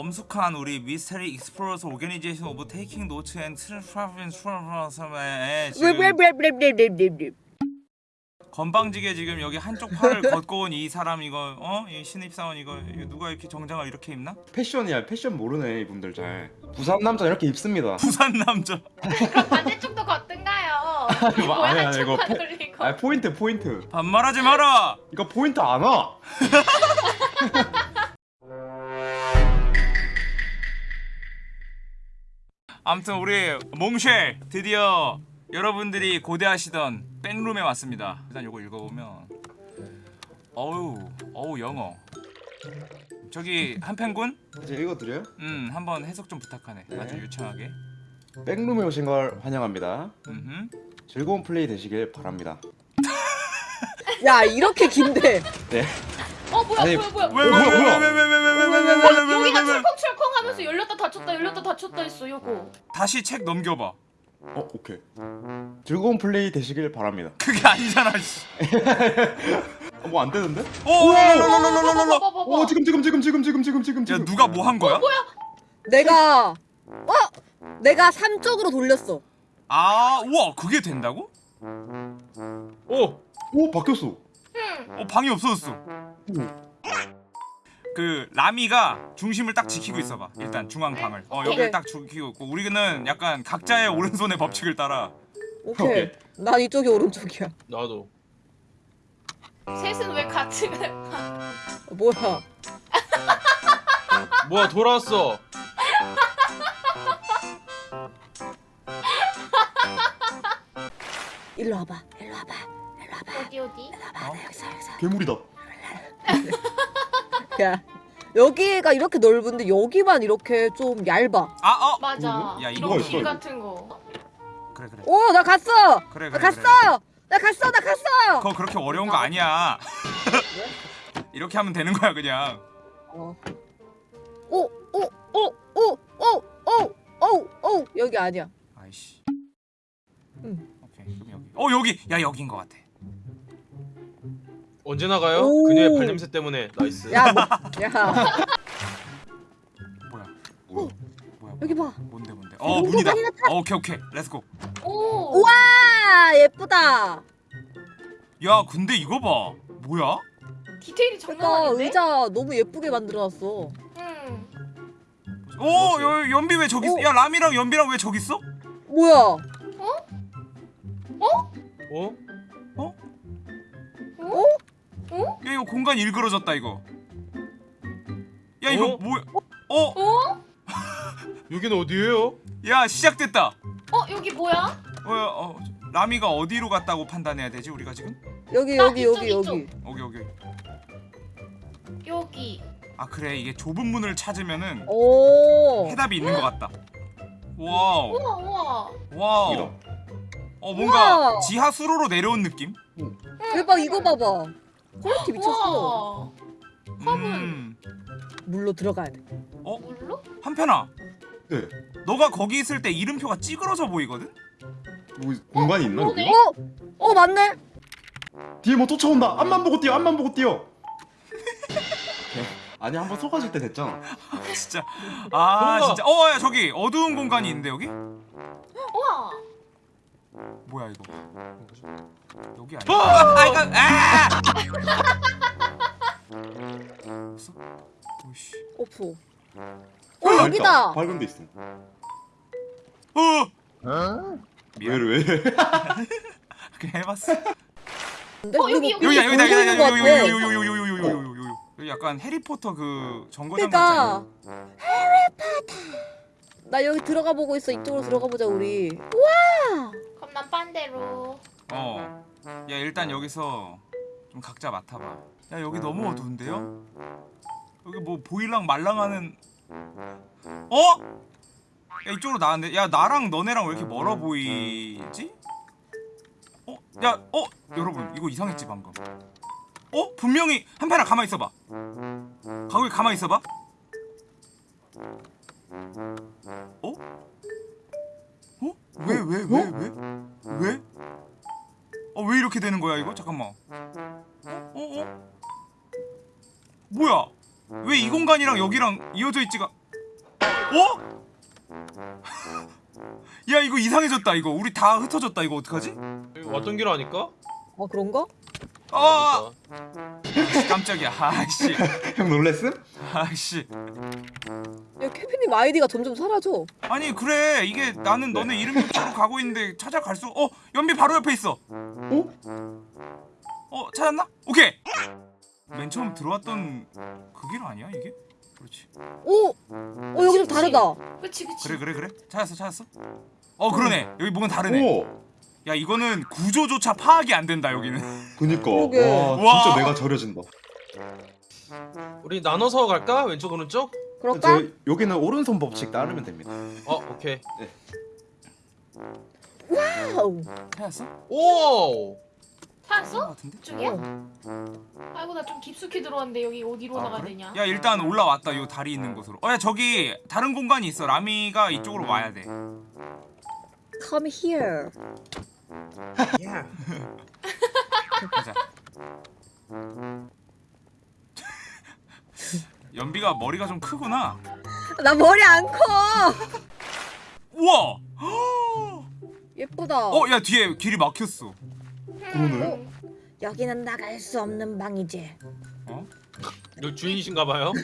엄숙한 우리 Mystery Explorers Organization of Taking Notes and 지금 왜왜왜왜왜왜왜 건방지게 지금 여기 한쪽 팔을 걷고 온 이 사람 이거 어? 이 신입사원 이거, 이거 누가 이렇게 정장을 이렇게 입나? 패션이야 패션 모르네 이분들 잘 부산 남자 이렇게 입습니다 부산 남자 그럼 반대쪽도 걷든가요. 이거 뭐야 아니야, 한쪽만 이거 패- 돌리고. 아 포인트 포인트 반말하지 마라 이거 포인트 안 와. 아무튼 우리 몽쉘 드디어 여러분들이 고대하시던 백룸에 왔습니다. 일단 요거 읽어보면. 어우 어우 영어. 저기 한펜군? 이제 읽어드려요? 음 한번 해석 좀 부탁하네. 네. 아주 유창하게. 백룸에 오신 걸 환영합니다. 음흠. 즐거운 플레이 되시길 바랍니다. 야 이렇게 긴데. 네 어 뭐야 아니, 뭐야 뭐야. 왜왜 뭐야, 왜 뭐야? 왜왜 왜 왜 왜 왜 왜 여기가 왜 왜 철컹철컹 하면서 열렸다 닫혔다 열렸다 닫혔다 했어 요거. 다시 책 넘겨봐 어 오케이 즐거운 플레이 되시길 바랍니다 그게 아니잖아 씨. 어, 뭐안 되는데? 오 랄랄랄랄랄랄랄. 봐봐봐봐. 오 지금 지금 지금 지금 지금 지금 지금 야 지금 누가 뭐 한 거야? 내가 어 내가 삼 쪽으로 돌렸어 아 우와 그게 된다고? 오! 오 바뀌었어 응. 어 방이 없어졌어. 그 라미가 중심을 딱 지키고 있어봐. 일단 중앙 방을. 어 여기를. 딱 지키고 있고. 우리는 약간 각자의 오른손의 법칙을 따라. 오케이, 오케이. 난 이쪽이 오른쪽이야. 나도. 셋은 왜 같이 가? 어, 뭐야? 뭐야 돌아왔어. 일로 와봐 어디 어디? 나 여기서 여기서 괴물이다. 야 여기가 이렇게 넓은데 여기만 이렇게 좀 얇아. 아 어? 맞아. 야, 이거 길 있어, 같은 거. 그래 그래. 오나 갔어! 그래 나 그래 갔어! 나 갔어 나 갔어! 그거 그렇게 어려운 거 아니야. 이렇게 하면 되는 거야 그냥. 어. 오 오 오 오 오 오 오 오. 여기 아니야. 아이씨. 응. 오케이 그럼 여기. 어 여기. 야 여기인 거 같아 언제 나가요? 오. 그녀의 발냄새 때문에. nice. 야 뭐 야. 뭐야? 뭐야? 뭐야 여기 봐. 뭔데 뭔데? 어 이거 문이다. 나타- 어, 오케이 오케이. let's go 오. 우와 예쁘다. 야 근데 이거 봐. 뭐야? 디테일이 장난 그러니까 아닌데? 의자 너무 예쁘게 만들어놨어. 응. 오 여, 연비 왜 저기 있어? 오. 야 람이랑 연비랑 왜 저기 있어? 뭐야? 어? 야 이거 공간 일그러졌다 이거 야 이거 어? 뭐야 어? 어? 여기는 어디예요? 야 시작됐다 어 여기 뭐야? 어, 어 라미가 어디로 갔다고 판단해야 되지 우리가 지금 여기 아, 여기 이쪽, 여기 이쪽. 여기 오케이 오케이 여기. 아 그래 이게 좁은 문을 찾으면은 오 해답이 있는 것 같다 wow 우와 우와. wow 여기다. 어 뭔가 우와. 지하 수로로 내려온 느낌 대박 이거 봐봐 quality 미쳤어. 우와. 음. 물로 들어가야 돼. 물로? 한편아. 네 너가 거기 있을 때 이름표가 찌그러져 보이거든? 뭐 공간이 있나 여기? 어? 어 맞네. 뒤에 뭐 쫓아온다. 앞만 보고 뛰어 앞만 보고 뛰어. 아니 한번 속아줄 때 됐잖아. 진짜. 아. 진짜. 어 야 저기 어두운 공간이 있는데 여기? 우와. 뭐야 이거? 여기 아니야? 아 이거 아 오씨. 없어 어 여기다! 밝은 데 있어! 어? 미안. 왜 왜? 그냥 해봤어. 근데 어, 여기, 여기. 여기. 여기 여기 여기 여기 여기 여기 여기 여기 여기 약간 해리포터 그 정거장 그러니까. 같잖아 나 여기 들어가 보고 있어. 이쪽으로 들어가 보자 우리. 우와! 그럼 난 반대로. 어야 일단 여기서 좀 각자 맡아봐. 야 여기 너무 어두운데요? 여기 뭐 보일랑 말랑하는 어? 야 이쪽으로 나왔는데 야 나랑 너네랑 왜 이렇게 멀어 보이지? 어? 야 어? 여러분 이거 이상했지 방금 어? 분명히 한편아 가만히 있어봐 거기 가만히 있어봐 어? 어? 왜 왜 왜 왜? 왜? 어 왜 이렇게 되는 거야 이거? 잠깐만 어? 어? 어? 뭐야? 왜 이 공간이랑 여기랑 이어져 있지가 어? 야 이거 이상해졌다 이거 우리 다 흩어졌다 이거 어떡하지? 여기 왔던 길 아닐까? 아 그런가? 아 깜짝이야 아씨 형 놀랬음? 아씨 야 케빈님 아이디가 점점 사라져. 아니 그래 이게 나는 너네 이름 쪽으로 가고 있는데 찾아갈 수 어 연비 바로 옆에 있어 어? 어 찾았나? 오케이 맨 처음 들어왔던 그 길 아니야 이게? 그렇지 오, 어 여기 좀 다르다. 그치 그치. 그래 그래 그래 찾았어 찾았어 어 그러네 여기 뭔가 다르네 오 야 이거는 구조조차 파악이 안 된다 여기는 그니까. 와 와. 진짜 내가 절여진다 우리 나눠서 갈까? 왼쪽 오른쪽? 그럴까? 저 여기는 오른손 법칙 따르면 됩니다 어 오케이. 와우. 찾았어? 오. 것 찾았어? 같은데? 쪽이야? 어. 아이고 나 좀 깊숙이 들어왔는데 여기 어디로 아, 나가야 그래? 되냐? 야 일단 올라왔다 요 다리 있는 곳으로 어야 저기 다른 공간이 있어 라미가 이쪽으로 와야 돼 Come here. 가자 연비가 머리가 좀 크구나 나 머리 안 커. 우와 예쁘다. 어야 뒤에 길이 막혔어 그러네 여기는 나갈 수 없는 방이지. 어? 너 주인이신가 봐요.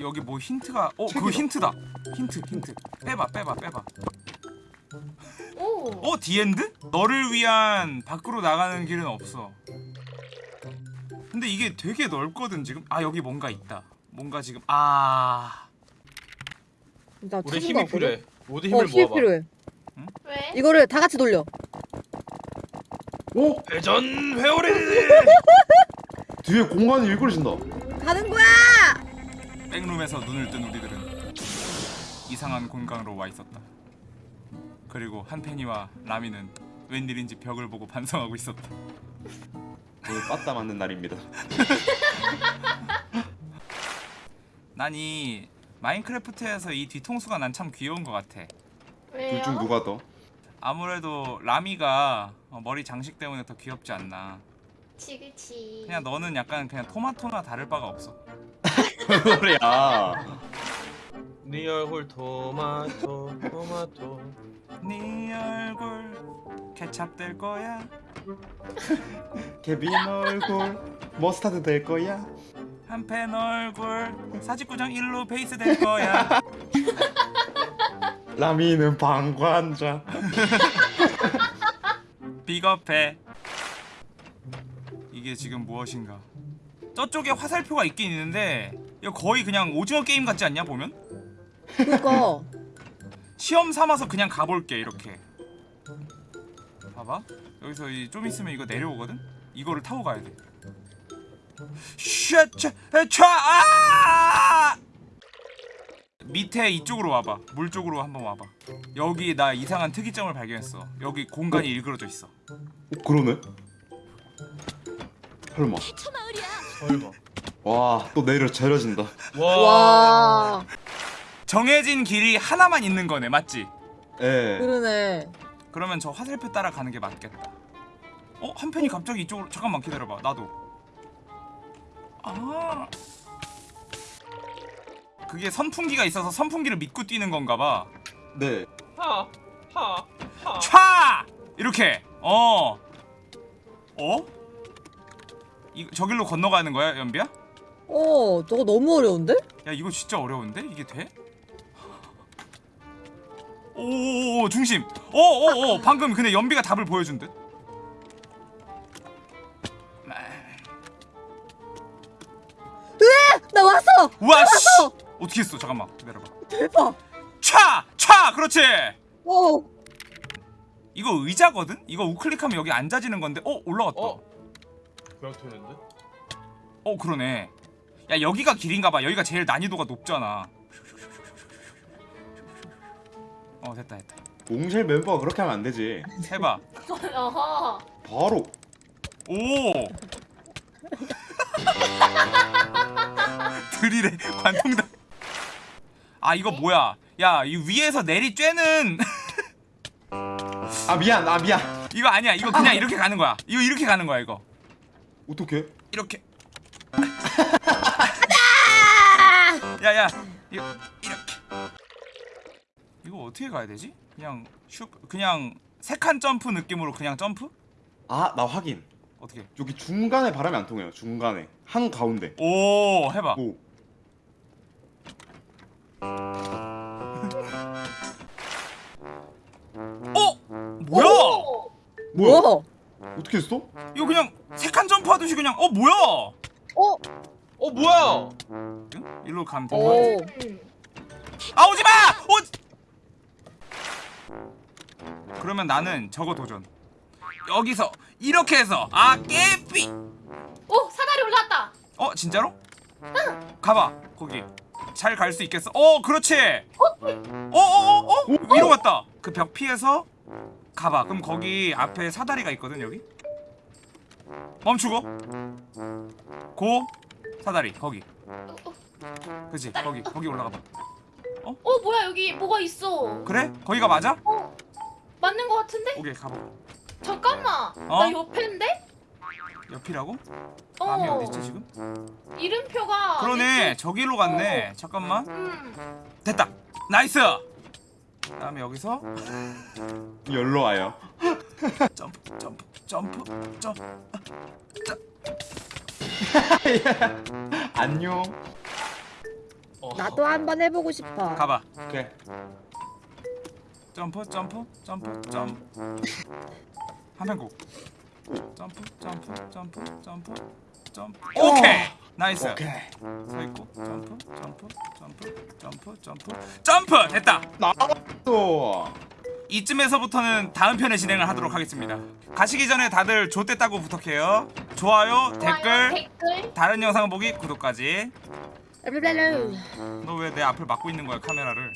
여기 뭐 힌트가 어 그거 힌트다 힌트 힌트 빼봐 빼봐 빼봐 오. 어 The End? 너를 위한 밖으로 나가는 길은 없어 근데 이게 되게 넓거든 지금 아 여기 뭔가 있다 뭔가 지금 아나 우리 힘이? 필요해. 모두 어, 힘을 힘이 모아봐. 필요해. 왜? 이거를 다 같이 돌려. 오 회전 회오리. 뒤에 공간이 일그러진다 가는 거야. 백룸에서 눈을 뜬 우리들은 이상한 공간으로 와 있었다 그리고 한펜이와 라미는 웬일인지 벽을 보고 반성하고 있었다 오늘 빠따 맞는 날입니다 난 이 마인크래프트에서 이 뒤통수가 난 참 귀여운 것 같아 왜요? 둘 중 누가 더? 아무래도 라미가 어, 머리 장식 때문에 더 귀엽지 않나. 그치 그치. 그냥 너는 약간 그냥 토마토나 다를 바가 없어. 그래야 네 얼굴 토마토 토마토. 네 얼굴 케찹 될 거야. 케빈 얼굴 머스타드 될 거야. 한펜 얼굴 사직구장 일루 베이스 될 거야. 라미는 방관자 비겁해 이게 지금 무엇인가 저쪽에 화살표가 있긴 있는데 이거 거의 그냥 오징어 게임 같지 않냐 보면? 그니까. 시험 삼아서 그냥 가볼게 이렇게 봐봐 여기서 이 좀 있으면 이거 내려오거든? 이거를 타고 가야 돼 샤차 차 아! 밑에 이쪽으로 와봐 물 쪽으로 한번 와봐 여기 나 이상한 특이점을 발견했어 여기 공간이 일그러져 있어 어, 그러네 설마 설마. 와또 내려 절여진다 와. 와. 정해진 길이 하나만 있는 거네 맞지? 예 그러네. 그러면 저 화살표 따라 가는 게 맞겠다. 어? 한 펜이 갑자기 이쪽으로 잠깐만 기다려봐. 나도. 아. 그게 선풍기가 있어서 선풍기를 믿고 뛰는 건가 봐. 네. 하. 하. 하. 촤! 이렇게. 어. 어? 이 저길로 건너가는 거야, 연비야? 어, 저거 너무 어려운데? 야, 이거 진짜 어려운데? 이게 돼? 오오오 중심. 오오오 방금 근데 연비가 답을 보여준 듯. 나 왔어. 우와 씨 어떻게 했어 잠깐만 기다려봐 대박. 차! 차! 그렇지 어. 이거 의자거든? 이거 우클릭하면 여기 앉아지는 건데 어? 올라갔다 어? 어, 그냥 되는데? 그러네 야 여기가 길인가봐 여기가 제일 난이도가 높잖아 어 됐다 됐다 몽쉘 멤버가 그렇게 하면 안 되지 해봐. 바로 오 드릴에 관통당 아 이거 뭐야? 야 이 위에서 내리 쬐는. 아 미안 아 미안. 이거 아니야. 이거 그냥 이렇게 가는 거야. 이거 이렇게 가는 거야 이거. 어떡해? 이렇게. 야야. 이- 이렇게. 이거 어떻게 가야 되지? 그냥 슉 그냥 세 칸 점프 느낌으로 그냥 점프? 아 나 확인. 어떻게? 여기 중간에 바람이 안 통해요 중간에. 한 가운데. 오 해봐. 오 어? 뭐야? 오! 뭐야 뭐야? 어떻게 했어? 이거 그냥 세칸 점프하듯이 그냥 어 뭐야? 어? 어 뭐야? 응? 일로 가면 오. 거야? 음. 아 오지 마! 오. 그러면 나는 저거 도전. 여기서 이렇게 해서 아 깨삐. 오 사다리 올라왔다. 어 진짜로? 가봐 거기 잘 갈 수 있겠어? 어 그렇지. 어어어 어, 어? 위로 갔다. 그 벽 피해서 가봐. 그럼 거기 앞에 사다리가 있거든 여기. 멈추고 고 사다리 거기. 어, 어. 그치 거기 거기 올라가 봐. 어 뭐야 여기 뭐가 있어? 그래? 거기가 맞아? 어 맞는 거 같은데? 오케이 가봐. 잠깐만. 어? 나 옆인데? 옆이라고? 어. 밤이 어디 있지 지금? 이름표가. 그러네 저기로 갔네. 잠깐만. 음. 됐다. nice. 그 다음에 여기서 열로 와요 점프 점프 점프 점프. 안녕 어. 나도 한번 해보고 싶어. 가봐. 오케이 점프 점프 점프 점프 한명곡 점프 점프 점프 점프 점프. 오케이! nice. 오케이. 서 있고 점프 점프 점프 점프 점프. 점프! 됐다! 나또 이쯤에서부터는 다음 편의 진행을 하도록 하겠습니다. 가시기 전에 다들 좋댔다고 부탁해요. 좋아요 댓글 댓글. 다른 영상 보기 구독까지. 너 왜 내 앞을 막고 있는 거야 카메라를